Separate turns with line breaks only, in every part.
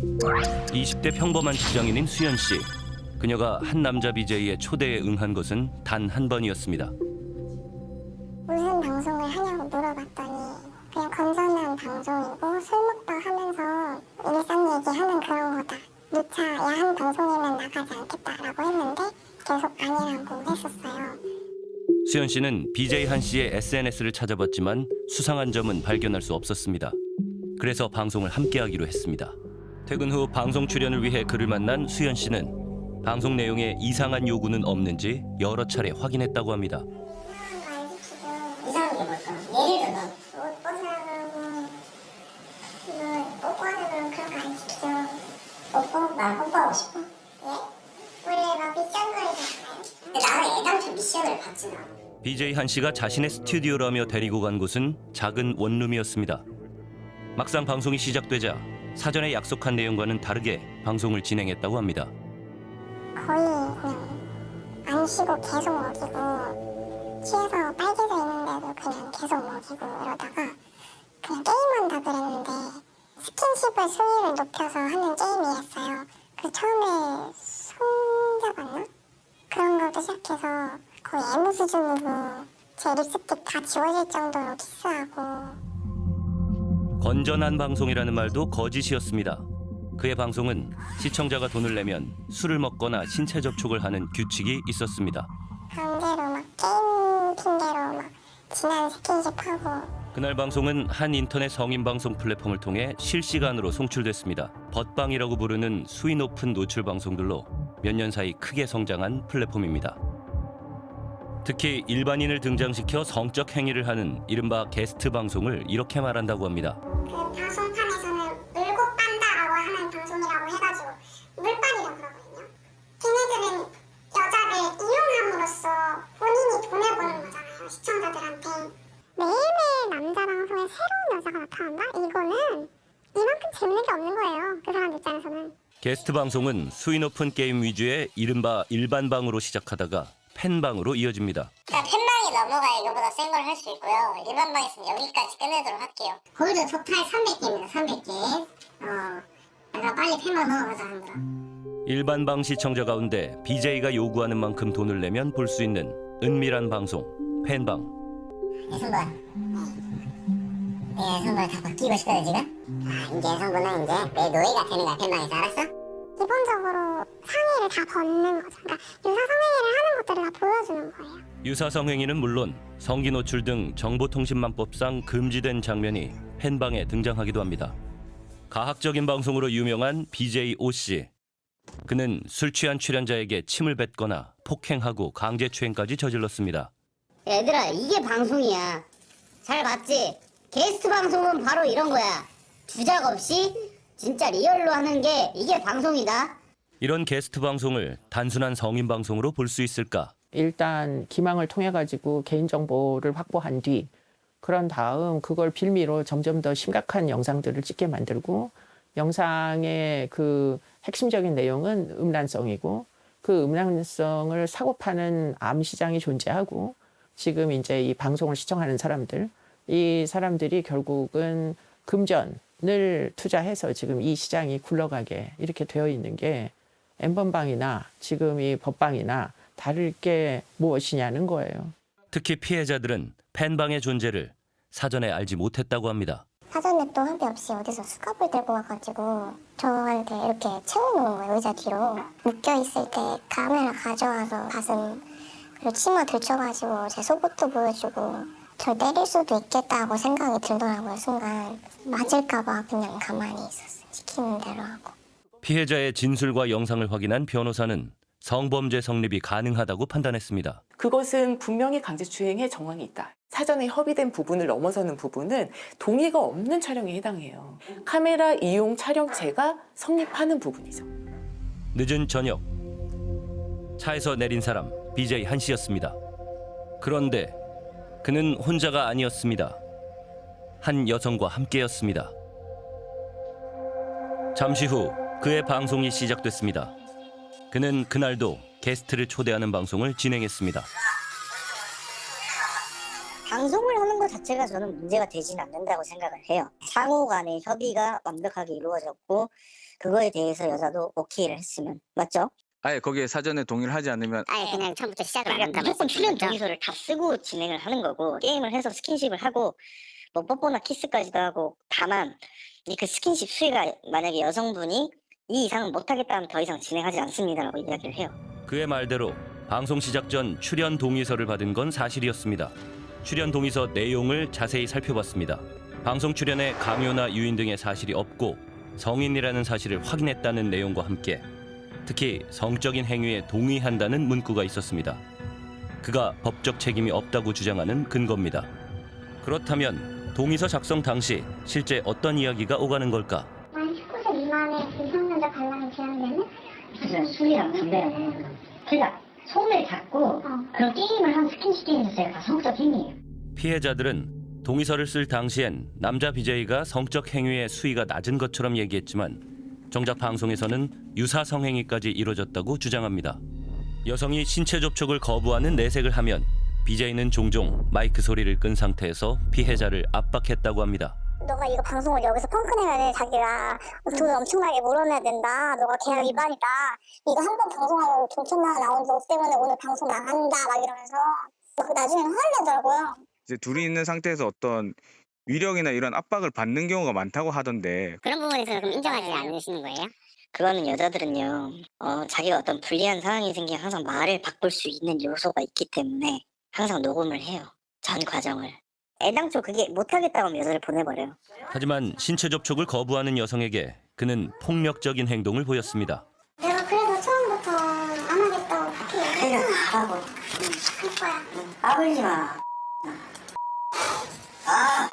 20대 평범한 직장인인 수연 씨. 그녀가 한 남자 BJ의 초대에 응한 것은 단 한 번이었습니다.
무슨 방송을 하냐고 물어봤더니 그냥 건전한 방송이고 술 먹다 하면서 일상 얘기하는 그런 거다. 누차 야한 방송이면 나가지 않겠다라고 했는데 계속 아니라고 했었어요.
수연 씨는 BJ 한 씨의 SNS를 찾아봤지만 수상한 점은 발견할 수 없었습니다. 그래서 방송을 함께하기로 했습니다. 퇴근 후 방송 출연을 위해 그를 만난 수연 씨는 방송 내용에 이상한 요구는 없는지 여러 차례 확인했다고 합니다.
이상한 게 뭘까? 예를 들어 옷 벗으라 그러고 이거 뽀뽀하라 그러면 그런 거 안 시키죠. 뽀뽀? 나 뽀뽀하고 싶어. 예? 원래 막 미션 거리잖아요. 근데 나는 애당초 미션을 받진 않아.
BJ 한 씨가 자신의 스튜디오라며 데리고 간 곳은 작은 원룸이었습니다. 막상 방송이 시작되자 사전에 약속한 내용과는 다르게 방송을 진행했다고 합니다.
거의 그냥 안 쉬고 계속 먹이고 취해서 빨개져 있는데도 그냥 계속 먹이고 이러다가 그냥 게임한다 그랬는데 스킨십을 수위를 높여서 하는 게임이었어요. 그 처음에 손잡았나? 그런 것도 시작해서 거의 애무 수준으로 제 립스틱 다 지워질 정도로 키스하고
건전한 방송이라는 말도 거짓이었습니다. 그의 방송은 시청자가 돈을 내면 술을 먹거나 신체 접촉을 하는 규칙이 있었습니다.
강제로 막 게임 핑계로 막 진한 스킨십 하고
그날 방송은 한 인터넷 성인 방송 플랫폼을 통해 실시간으로 송출됐습니다. 벗방이라고 부르는 수위 높은 노출 방송들로 몇 년 사이 크게 성장한 플랫폼입니다. 특히 일반인을 등장시켜 성적 행위를 하는 이른바 게스트 방송을 이렇게 말한다고 합니다.
그 방송판에서는 물고 빤다라고 하는 방송이라고 해가지고 물빤이라고 그러거든요. 걔네들은 여자를 이용함으로써 본인이 돈을 버는 거잖아요. 시청자들한테. 매일매일 남자 방송에 새로운 여자가 나타난다? 이거는 이만큼 재밌는 게 없는 거예요. 그 사람 입장에서는.
게스트 방송은 수위 높은 게임 위주의 이른바 일반 방으로 시작하다가 팬방으로 이어집니다.
그러니까 팬방이 넘어가야 이거보다 센 걸 할 수 있고요. 일반방에서는 여기까지 끝내도록 할게요. 골드 토탈 300개입니다. 300개. 어, 내가 빨리 팬방 넘어가자 한다.
일반 방 시청자 가운데 BJ가 요구하는 만큼 돈을 내면 볼 수 있는 은밀한 방송 팬방.
예선발. 내 예선발 다 바뀌고 싶거든 지금? 아 이제 예선부는 이제 내 노예가 되는 거야 팬방에서 알았어? 기본적으로 상의를 다 벗는 거죠. 그러니까 하는 것들을 다 보여주는 거예요.
유사성 행위는 물론 성기 노출 등 정보통신망법상 금지된 장면이 팬방에 등장하기도 합니다. 가학적인 방송으로 유명한 BJ O 씨. 그는 술 취한 출연자에게 침을 뱉거나 폭행하고 강제추행까지 저질렀습니다.
얘들아 이게 방송이야 잘 봤지? 게스트 방송은 바로 이런 거야 주작 없이 진짜 리얼로 하는 게 이게 방송이다
이런 게스트 방송을 단순한 성인 방송으로 볼 수 있을까?
일단 기망을 통해 가지고 개인 정보를 확보한 뒤 그런 다음 그걸 빌미로 점점 더 심각한 영상들을 찍게 만들고 영상의 그 핵심적인 내용은 음란성이고 그 음란성을 사고 파는 암 시장이 존재하고 지금 이제 이 방송을 시청하는 사람들 이 사람들이 결국은 금전을 투자해서 지금 이 시장이 굴러가게 이렇게 되어 있는 게 엠번방이나 지금 이 법방이나 다를 게 무엇이냐는 거예요.
특히 피해자들은 팬방의 존재를 사전에 알지 못했다고 합니다.
사전에 또 한비 없이 어디서 수갑을 들고 와가지고 저한테 이렇게 채워놓은 거예요 의자 뒤로 묶여있을 때 카메라 가져와서 가슴 그리고 치마 들쳐가지고 제 속옷도 보여주고 저 때릴 수도 있겠다고 생각이 들더라고요 순간 맞을까 봐 그냥 가만히 있었어요 시키는 대로 하고
피해자의 진술과 영상을 확인한 변호사는 성범죄 성립이 가능하다고 판단했습니다.
그것은 분명히 강제추행의 정황이 있다. 사전에 협의된 부분을 넘어서는 부분은 동의가 없는 촬영에 해당해요. 카메라 이용 촬영죄가 성립하는 부분이죠.
늦은 저녁 차에서 내린 사람 BJ 한 씨였습니다. 그런데 그는 혼자가 아니었습니다. 한 여성과 함께였습니다. 잠시 후 그의 방송이 시작됐습니다. 그는 그날도 게스트를 초대하는 방송을 진행했습니다.
방송을 하는
거 자체가 저는 문제가 되지는 않는다고 생각을 해요. 상호 간의 협의가 완벽하게 이루어졌고 그거에 대해서 여자도 오케이를 했으면 맞죠?
아예 거기에 사전에 동의를 하지 않으면
아예 그냥 처음부터 시작을 안
그러니까
한다
무조건 출연? 동의서를 다 쓰고 진행을 하는 거고 게임을 해서 스킨십을 하고 뭐 뽀뽀나 키스까지도 하고 다만 이그 스킨십 수위가 만약에 여성분이 이 이상은 못하겠다면 더 이상 진행하지 않습니다라고 이야기를 해요.
그의 말대로 방송 시작 전 출연 동의서를 받은 건 사실이었습니다. 출연 동의서 내용을 자세히 살펴봤습니다. 방송 출연에 강요나 유인 등의 사실이 없고 성인이라는 사실을 확인했다는 내용과 함께 특히 성적인 행위에 동의한다는 문구가 있었습니다. 그가 법적 책임이 없다고 주장하는 근거입니다. 그렇다면 동의서 작성 당시 실제 어떤 이야기가 오가는 걸까?
만 19세 미만의 미성년자 관람이 제한되는
그래서 술이랑 담배랑 거. 그러니까 손을 잡고 그런 게임을 하는 스킨십 게임 자체가 다 성적 행위예요.
피해자들은 동의서를 쓸 당시엔 남자 BJ가 성적 행위의 수위가 낮은 것처럼 얘기했지만 정작 방송에서는 유사 성행위까지 이뤄졌다고 주장합니다. 여성이 신체 접촉을 거부하는 내색을 하면 BJ는 종종 마이크 소리를 끈 상태에서 피해자를 압박했다고 합니다.
너가 이거 방송을 여기서 펑크내면 자기가 돈 엄청나게 물어내야 된다. 너가 계약 위반이다. 이거 한 번 방송하고 돈 천만 원 나온 너 때문에 오늘 방송 나간다. 막 이러면서 그 나중에는 화를 내더라고요.
이제 둘이 있는 상태에서 어떤 위력이나 이런 압박을 받는 경우가 많다고 하던데
그런 부분에서 그럼 인정하지 않으시는 거예요?
그거는 여자들은요, 어, 자기가 어떤 불리한 상황이 생기면 항상 말을 바꿀 수 있는 요소가 있기 때문에 항상 녹음을 해요. 전 과정을. 애당초 그게 못하겠다고 하면 여자를 보내버려요.
하지만 신체 접촉을 거부하는 여성에게 그는 폭력적인 행동을 보였습니다.
내가 그래서 처음부터 안 하겠다고 그렇게
가라고.
할 거야.
까불지 마. 아!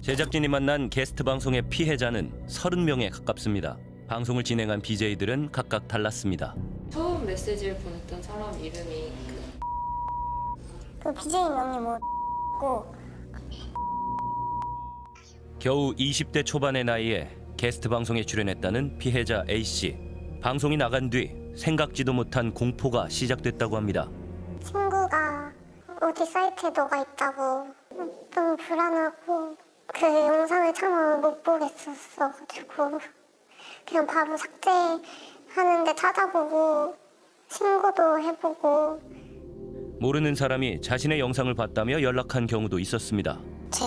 제작진이 만난 게스트 방송의 피해자는 30명에 가깝습니다. 방송을 진행한 BJ들은 각각 달랐습니다.
처음 메시지를 보냈던 사람 이름이 그
그 BJ 명이 뭐고
겨우 20대 초반의 나이에 게스트 방송에 출연했다는 피해자 A씨. 방송이 나간 뒤 생각지도 못한 공포가 시작됐다고 합니다.
친구가 어디 사이트에 너가 있다고 너무 불안하고 그 영상을 참아 못 보겠었어가지고 그냥 바로 삭제하는데 찾아보고 신고도 해보고
모르는 사람이 자신의 영상을 봤다며 연락한 경우도 있었습니다.
제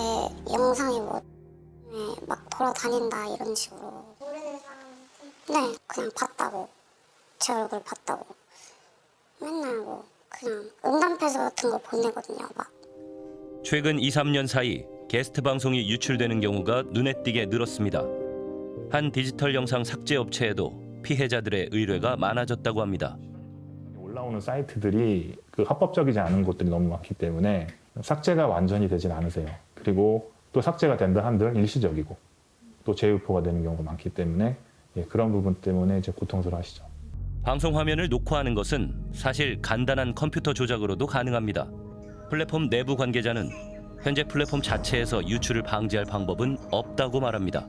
영상이 뭐막 돌아다닌다 이런 식으로 모르는 사람한테 네 그냥 봤다고 제 얼굴 봤다고 맨날 뭐 그냥 응답해서 같은 거 보내거든요 막
최근 2, 3년 사이 게스트 방송이 유출되는 경우가 눈에 띄게 늘었습니다. 한 디지털 영상 삭제 업체에도 피해자들의 의뢰가 많아졌다고 합니다.
올라오는 사이트들이 그 합법적이지 않은 곳들이 너무 많기 때문에 삭제가 완전히 되진 않으세요. 그리고 또 삭제가 된다 한들 일시적이고 또 재유포가 되는 경우가 많기 때문에 예, 그런 부분 때문에 이제 고통스러워하시죠.
방송 화면을 녹화하는 것은 사실 간단한 컴퓨터 조작으로도 가능합니다. 플랫폼 내부 관계자는 현재 플랫폼 자체에서 유출을 방지할 방법은 없다고 말합니다.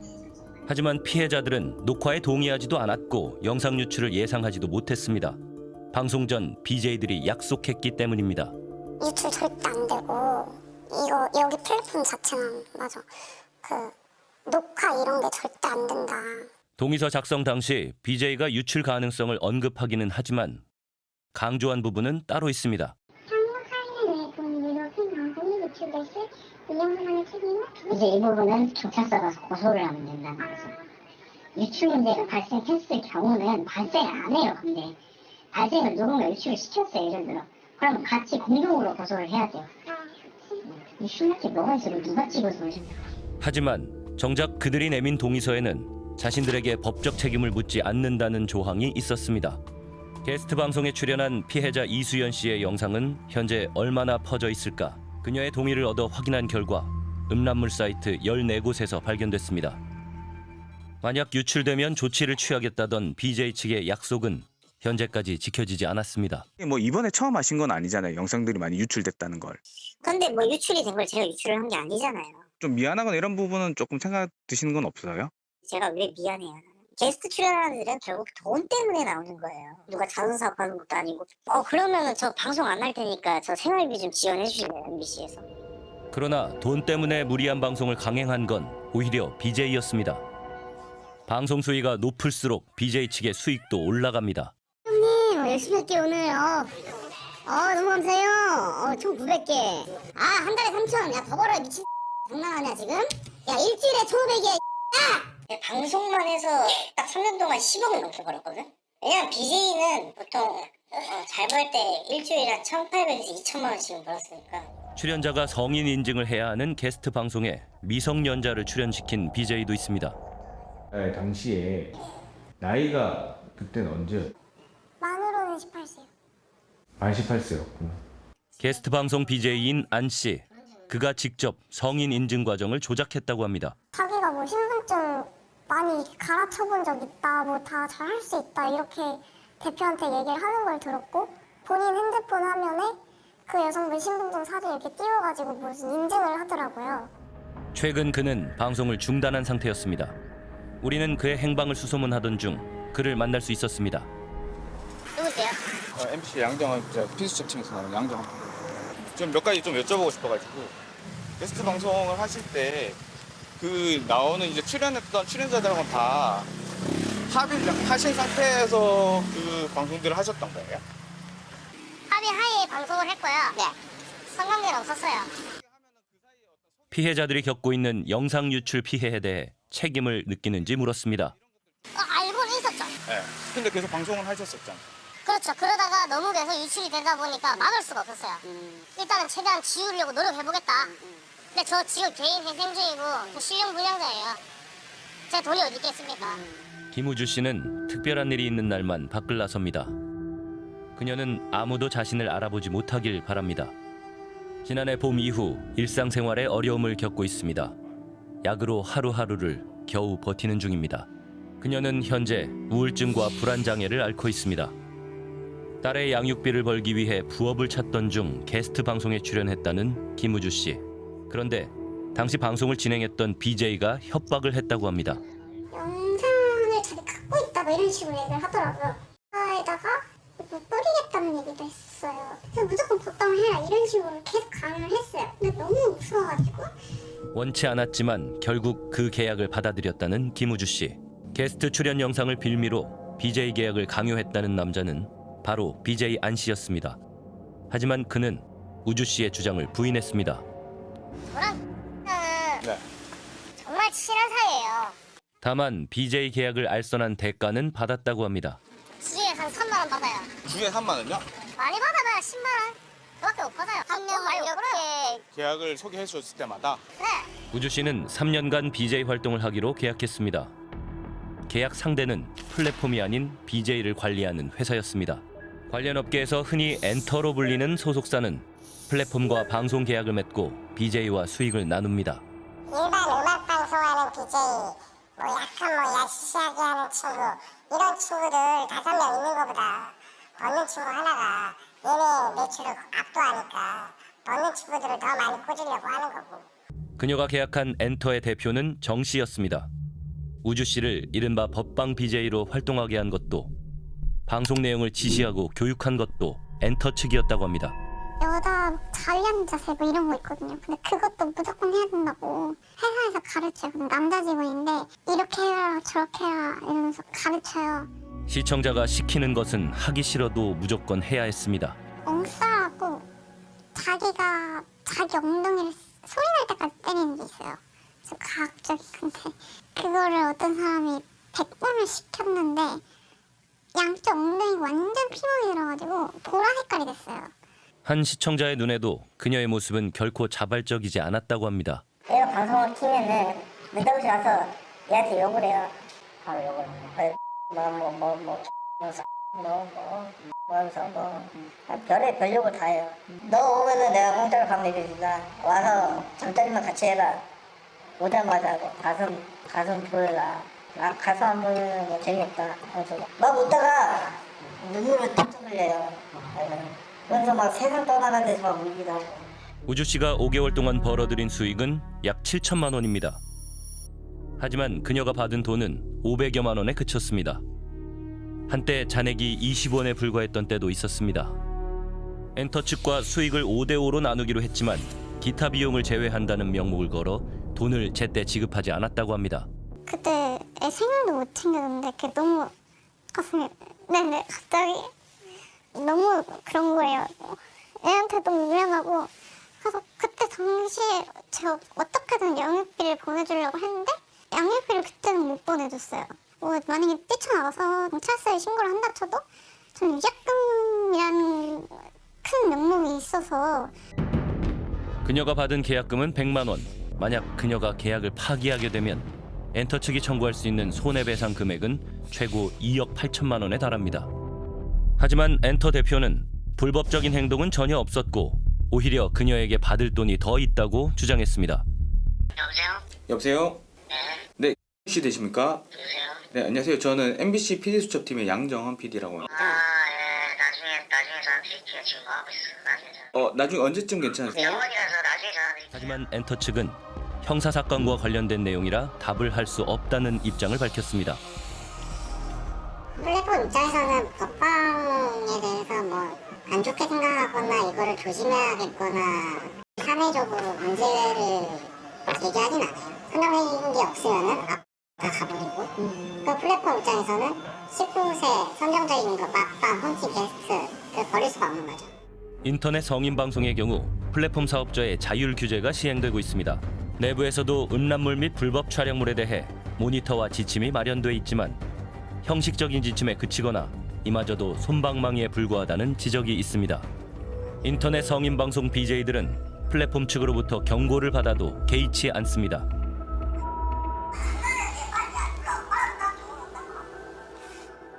하지만 피해자들은 녹화에 동의하지도 않았고 영상 유출을 예상하지도 못했습니다. 방송 전 BJ들이 약속했기 때문입니다.
유출 절대 안 되고 이거 여기 플랫폼 자체는 맞아 그 녹화 이런 게 절대 안 된다
동의서 작성 당시 BJ가 유출 가능성을 언급하기는 하지만 강조한 부분은 따로 있습니다.
이제 이 부분은 경찰서 가서 고소를 하면 된다는 거죠. 유출 문제가 발생했을 경우는 발생 안 해요. 근데 발생을 누군가 유출을 시켰어요. 예를 들어. 그러면 같이 공동으로 고소를 해야 돼요. 이 신나게 뭐가 있어도 누가 찍어서.
하지만 정작 그들이 내민 동의서에는 자신들에게 법적 책임을 묻지 않는다는 조항이 있었습니다. 게스트 방송에 출연한 피해자 이수연 씨의 영상은 현재 얼마나 퍼져 있을까? 그녀의 동의를 얻어 확인한 결과 음란물 사이트 14곳에서 발견됐습니다. 만약 유출되면 조치를 취하겠다던 BJ 측의 약속은 현재까지 지켜지지 않았습니다.
뭐 이번에 처음 하신 건 아니잖아요. 영상들이 많이 유출됐다는 걸.
근데 뭐 유출이 된 걸 제가 유출을 한 게 아니잖아요.
좀 미안하거나 이런 부분은 조금 생각 드시는 건 없어요?
제가 왜 미안해요.
게스트 출연하는 애들은 결국 돈 때문에 나오는 거예요. 누가 자선 사업하는 것도 아니고. 어 그러면은 저 방송 안 할 테니까 저 생활비 좀 지원해 주실래요 MBC에서.
그러나 돈 때문에 무리한 방송을 강행한 건 오히려 BJ였습니다. 방송 수위가 높을수록 BJ 측의 수익도 올라갑니다.
열심히 할게 오늘 어. 어 너무 감사해요 어, 총 900개 아 한 달에 3천 야 더 벌어 미친 장난하냐 지금? 야 일주일에 1,500개
네, 방송만 해서 딱 3년 동안 10억을 넘게 벌었거든. 왜냐면 BJ는 보통 어, 잘벌 때 일주일에 한 1,800에서 2천만 원씩은 벌었으니까.
출연자가 성인 인증을 해야 하는 게스트 방송에 미성년자를 출연시킨 BJ도 있습니다.
네, 당시에 나이가 그때는 언제?
만으로는 18세요.
만 18세였구나.
게스트 방송 BJ인 안 씨. 그가 직접 성인 인증 과정을 조작했다고 합니다.
자기가 뭐 신분증 많이 갈아쳐본 적 있다, 뭐 다 잘 할 수 있다 이렇게 대표한테 얘기를 하는 걸 들었고 본인 핸드폰 화면에 그 여성분 신분증 사진 이렇게 띄워가지고 무슨 인증을 하더라고요.
최근 그는 방송을 중단한 상태였습니다. 우리는 그의 행방을 수소문하던 중 그를 만날 수 있었습니다.
MC 양정은 제가 피수첩 팀에서 나온 양정. 좀몇 가지 좀 여쭤보고 싶어가지고 게스트 방송을 하실 때 그 나오는 이제 출연했던 출연자들하고는 다 합의를 하신 상태에서 그 방송들을 하셨던 거예요?
합의 하에 방송을 했고요 네 성관계는 없었어요
피해자들이 겪고 있는 영상 유출 피해에 대해 책임을 느끼는지 물었습니다.
어, 알고는 있었죠
네. 근데 계속 방송을 하셨었잖아요.
그렇죠 그러다가 너무 계속 유출이 되다 보니까 막을 수가 없었어요 일단은 최대한 지우려고 노력해보겠다 근데 저 지금 개인 회생 중이고 저 실형 불량자예요 제 돈이 어디 있겠습니까
김우주 씨는 특별한 일이 있는 날만 밖을 나섭니다. 그녀는 아무도 자신을 알아보지 못하길 바랍니다. 지난해 봄 이후 일상생활에 어려움을 겪고 있습니다. 약으로 하루하루를 겨우 버티는 중입니다. 그녀는 현재 우울증과 불안 장애를 앓고 있습니다. 딸의 양육비를 벌기 위해 부업을 찾던 중 게스트 방송에 출연했다는 김우주 씨. 그런데 당시 방송을 진행했던 BJ가 협박을 했다고 합니다.
영상을 자기 갖고 있다 뭐 이런 식으로 얘기를 하더라고요. 에다가 뭐 뿌리겠다는 얘기도 했어요. 그래서 무조건 복당을 해라 이런 식으로 계속 강요를 했어요. 근데 너무 무서워가지고
원치 않았지만 결국 그 계약을 받아들였다는 김우주 씨. 게스트 출연 영상을 빌미로 BJ 계약을 강요했다는 남자는 바로 BJ 안 씨였습니다. 하지만 그는 우주 씨의 주장을 부인했습니다.
저랑 는
네.
정말 친한 사이예요
다만 BJ 계약을 알선한 대가는 받았다고 합니다.
주에 한 3만 원 받아요
주에 3만 원요?
많이 받아봐야 10만 원 그밖에 못 받아요 한 명을 이렇게
계약을 소개해 주셨을 때마다
네
우주 씨는 3년간 BJ 활동을 하기로 계약했습니다. 계약 상대는 플랫폼이 아닌 BJ를 관리하는 회사였습니다. 관련 업계에서 흔히 엔터로 불리는 소속사는 플랫폼과 방송 계약을 맺고 BJ와 수익을 나눕니다.
일반 음악 방송하는 BJ 뭐 약간 뭐 야시시하게 하는 친구 이런 친구들 다섯 명 있는 것보다 벗는 친구 하나가 얘네 매출을 압도하니까 벗는 친구들을 더 많이 꽂으려고 하는 거고
그녀가 계약한 엔터의 대표는 정 씨였습니다. 우주 씨를 이른바 법방 BJ로 활동하게 한 것도 방송 내용을 지시하고 교육한 것도 엔터 측이었다고 합니다.
여자 자리한 자세 뭐 이런 거 있거든요. 근데 그것도 무조건 해야 된다고 회사에서 가르쳐요. 남자 직원인데 이렇게 해라 저렇게 해라 이러면서 가르쳐요.
시청자가 시키는 것은 하기 싫어도 무조건 해야 했습니다.
엉싸라고 자기가 자기 엉덩이를 소리 날 때까지 때리는 게 있어요. 좀 과학적인 건데 그거를 어떤 사람이 100번을 시켰는데 양쪽 엉덩이가 완전 피멍이 들어가지고 보라 색깔이 됐어요.
한 시청자의 눈에도 그녀의 모습은 결코 자발적이지 않았다고 합니다.
내가 방송을 키면은 늦다고 가서 얘한테 욕을 해요. 바로 욕을 해요. 뭐뭐뭐뭐 뭐뭐 뭐하면서 뭐 별의 별 욕을 다 해요. 너 오면은 내가 공짜로 밥 먹여준다. 와서 잠자리만 같이 해라. 오자마자 가슴 가슴 보여라. 아 가슴 안 보이면 뭐 재미없다. 그래서 막 웃다가 눈물을 뚝뚝 흘려요. 그래서 막 세상 떠나는 데서 막 울기도 하고.
우주 씨가 5개월 동안 벌어들인 수익은 약 7천만 원입니다. 하지만 그녀가 받은 돈은 500여만 원에 그쳤습니다. 한때 잔액이 20원에 불과했던 때도 있었습니다. 엔터 측과 수익을 5대 5로 나누기로 했지만 기타 비용을 제외한다는 명목을 걸어 돈을 제때 지급하지 않았다고 합니다.
그때 애 생일도 못 챙겨줬는데 그게 너무 가슴이 네네 갑자기 너무 그런 거예요. 애한테 너무 미안하고 그래서 그때 당시에 제가 어떻게든 영육비를 보내주려고 했는데 양육비를 그때는 못 보내줬어요. 뭐 만약에 뛰쳐나가서 경찰서에 신고를 한다 쳐도 저는 위약금이라는 큰 명목이 있어서
그녀가 받은 계약금은 100만 원. 만약 그녀가 계약을 파기하게 되면 엔터 측이 청구할 수 있는 손해배상 금액은 최고 2억 8천만 원에 달합니다. 하지만 엔터 대표는 불법적인 행동은 전혀 없었고 오히려 그녀에게 받을 돈이 더 있다고 주장했습니다.
여보세요? 네. 씨 되십니까? 네, 안녕하세요. 저는 MBC PD 수첩팀의 양정헌 PD라고 합니다.
아, 예, 나중에, 나중에 전화 드릴게요. 지금 뭐 하고 있어, 나중에 전화.
어, 나중에 언제쯤 괜찮으세요?
병원이라서 나중에 전화 드릴게요.
하지만 엔터 측은 형사 사건과 관련된 내용이라 답을 할 수 없다는 입장을 밝혔습니다.
플랫폼 입장에서는 법방에 대해서 뭐 안 좋게 생각하거나 이거를 조심해야겠거나 사내적으로 문제를 제기하진 않아요. 선정해진 게 없으면은 아, 다 가버리고 그 플랫폼 입장에서는 19세 선정적인 거 막방, 홈티, 게스트 그 버릴 수가 없는 거죠.
인터넷 성인 방송의 경우 플랫폼 사업자의 자율 규제가 시행되고 있습니다. 내부에서도 음란물 및 불법 촬영물에 대해 모니터와 지침이 마련돼 있지만 형식적인 지침에 그치거나 이마저도 솜방망이에 불과하다는 지적이 있습니다. 인터넷 성인 방송 BJ들은 플랫폼 측으로부터 경고를 받아도 개의치 않습니다.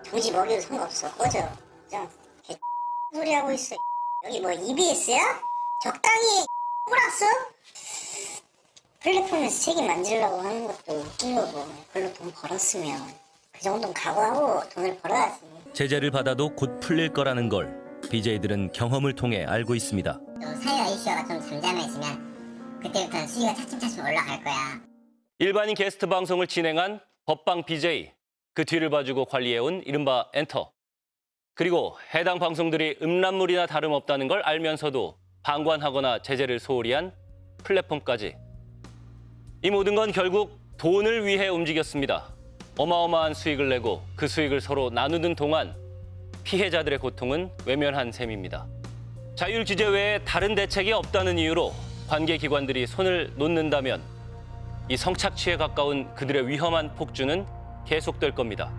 도무지 먹여도 상관없어. 꺼져. 그냥 개 소리 하고 있어. 여기 뭐 EBS야? 적당히 꼬랐어? 플랫폼에서 책임 만지려고 하는 것도 웃긴 거고 그걸로 돈 벌었으면 그 정도는 각오하고 돈을 벌어야지.
제재를 받아도 곧 풀릴 거라는 걸 BJ들은 경험을 통해 알고 있습니다.
또 사회가 이슈가 좀 잠잠해지면 그때부터는 수위가 차츰차츰 올라갈 거야.
일반인 게스트 방송을 진행한 법방 BJ, 그 뒤를 봐주고 관리해온 이른바 엔터. 그리고 해당 방송들이 음란물이나 다름없다는 걸 알면서도 방관하거나 제재를 소홀히 한 플랫폼까지. 이 모든 건 결국 돈을 위해 움직였습니다. 어마어마한 수익을 내고 그 수익을 서로 나누는 동안 피해자들의 고통은 외면한 셈입니다. 자율 규제 외에 다른 대책이 없다는 이유로 관계 기관들이 손을 놓는다면 이 성착취에 가까운 그들의 위험한 폭주는 계속될 겁니다.